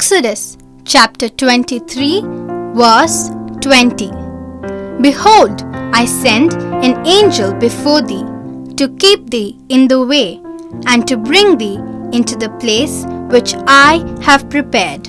Exodus chapter 23, verse 20. Behold, I send an angel before thee to keep thee in the way and to bring thee into the place which I have prepared.